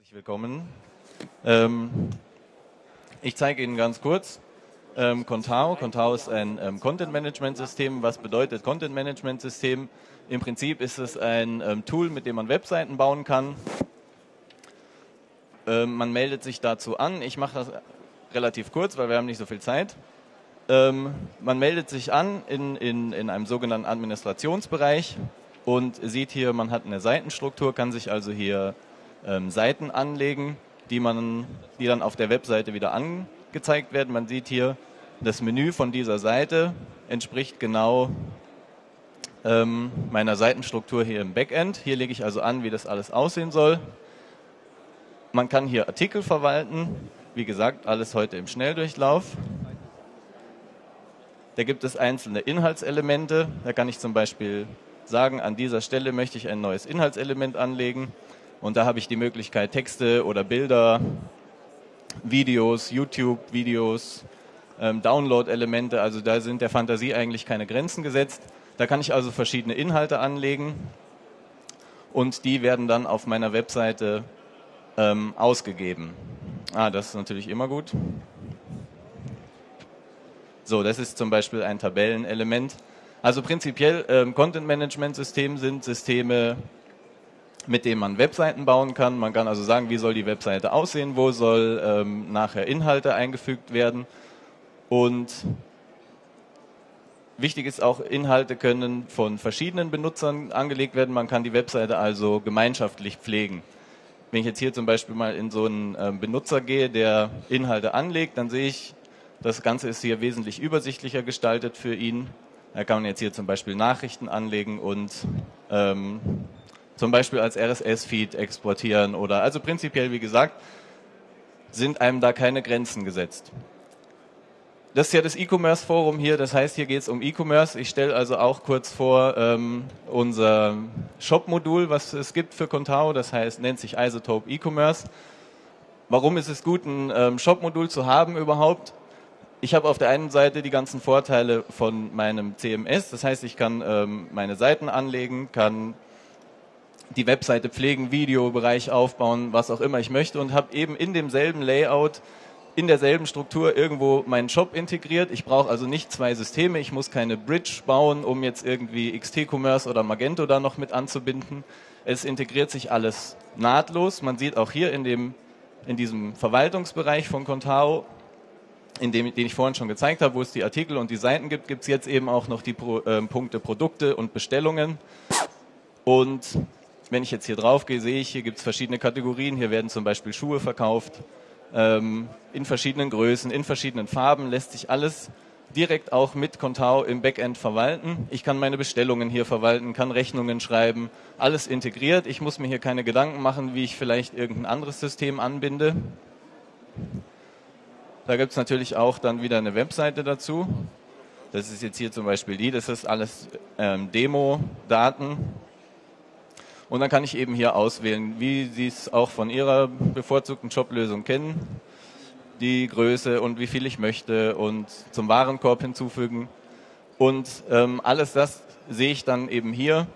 Herzlich willkommen. Ähm, ich zeige Ihnen ganz kurz ähm, Contao. Contao ist ein ähm, Content-Management-System. Was bedeutet Content-Management-System? Im Prinzip ist es ein ähm, Tool, mit dem man Webseiten bauen kann. Ähm, man meldet sich dazu an. Ich mache das relativ kurz, weil wir haben nicht so viel Zeit. Ähm, man meldet sich an in, in, in einem sogenannten Administrationsbereich und sieht hier, man hat eine Seitenstruktur, kann sich also hier ähm, Seiten anlegen, die, man, die dann auf der Webseite wieder angezeigt werden. Man sieht hier, das Menü von dieser Seite entspricht genau ähm, meiner Seitenstruktur hier im Backend. Hier lege ich also an, wie das alles aussehen soll. Man kann hier Artikel verwalten. Wie gesagt, alles heute im Schnelldurchlauf. Da gibt es einzelne Inhaltselemente. Da kann ich zum Beispiel sagen, an dieser Stelle möchte ich ein neues Inhaltselement anlegen. Und da habe ich die Möglichkeit, Texte oder Bilder, Videos, YouTube-Videos, ähm, Download-Elemente, also da sind der Fantasie eigentlich keine Grenzen gesetzt. Da kann ich also verschiedene Inhalte anlegen und die werden dann auf meiner Webseite ähm, ausgegeben. Ah, das ist natürlich immer gut. So, das ist zum Beispiel ein Tabellenelement. Also prinzipiell ähm, Content-Management-System sind Systeme, mit dem man Webseiten bauen kann. Man kann also sagen, wie soll die Webseite aussehen, wo soll ähm, nachher Inhalte eingefügt werden. Und wichtig ist auch, Inhalte können von verschiedenen Benutzern angelegt werden. Man kann die Webseite also gemeinschaftlich pflegen. Wenn ich jetzt hier zum Beispiel mal in so einen ähm, Benutzer gehe, der Inhalte anlegt, dann sehe ich, das Ganze ist hier wesentlich übersichtlicher gestaltet für ihn. Da kann man jetzt hier zum Beispiel Nachrichten anlegen und ähm, zum Beispiel als RSS-Feed exportieren oder also prinzipiell, wie gesagt, sind einem da keine Grenzen gesetzt. Das ist ja das E-Commerce-Forum hier, das heißt, hier geht es um E-Commerce. Ich stelle also auch kurz vor ähm, unser Shop-Modul, was es gibt für Contao, das heißt, nennt sich Isotope E-Commerce. Warum ist es gut, ein ähm, Shop-Modul zu haben überhaupt? Ich habe auf der einen Seite die ganzen Vorteile von meinem CMS, das heißt, ich kann ähm, meine Seiten anlegen, kann die Webseite pflegen, Videobereich aufbauen, was auch immer ich möchte und habe eben in demselben Layout, in derselben Struktur irgendwo meinen Shop integriert. Ich brauche also nicht zwei Systeme, ich muss keine Bridge bauen, um jetzt irgendwie XT-Commerce oder Magento da noch mit anzubinden. Es integriert sich alles nahtlos. Man sieht auch hier in, dem, in diesem Verwaltungsbereich von Contao, in dem, den ich vorhin schon gezeigt habe, wo es die Artikel und die Seiten gibt, gibt es jetzt eben auch noch die Pro, äh, Punkte Produkte und Bestellungen. Und wenn ich jetzt hier drauf gehe, sehe ich, hier gibt es verschiedene Kategorien. Hier werden zum Beispiel Schuhe verkauft, ähm, in verschiedenen Größen, in verschiedenen Farben, lässt sich alles direkt auch mit Contao im Backend verwalten. Ich kann meine Bestellungen hier verwalten, kann Rechnungen schreiben, alles integriert. Ich muss mir hier keine Gedanken machen, wie ich vielleicht irgendein anderes System anbinde. Da gibt es natürlich auch dann wieder eine Webseite dazu. Das ist jetzt hier zum Beispiel die, das ist alles ähm, Demo-Daten. Und dann kann ich eben hier auswählen, wie Sie es auch von Ihrer bevorzugten Joblösung kennen, die Größe und wie viel ich möchte und zum Warenkorb hinzufügen. Und ähm, alles das sehe ich dann eben hier.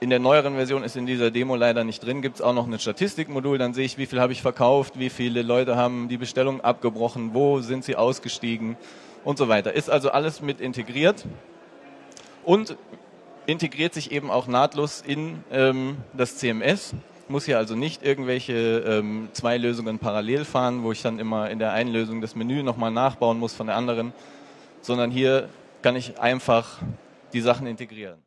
In der neueren Version ist in dieser Demo leider nicht drin, gibt es auch noch ein Statistikmodul, dann sehe ich, wie viel habe ich verkauft, wie viele Leute haben die Bestellung abgebrochen, wo sind sie ausgestiegen und so weiter. Ist also alles mit integriert. Und integriert sich eben auch nahtlos in ähm, das CMS. Muss hier also nicht irgendwelche ähm, zwei Lösungen parallel fahren, wo ich dann immer in der einen Lösung das Menü nochmal nachbauen muss von der anderen, sondern hier kann ich einfach die Sachen integrieren.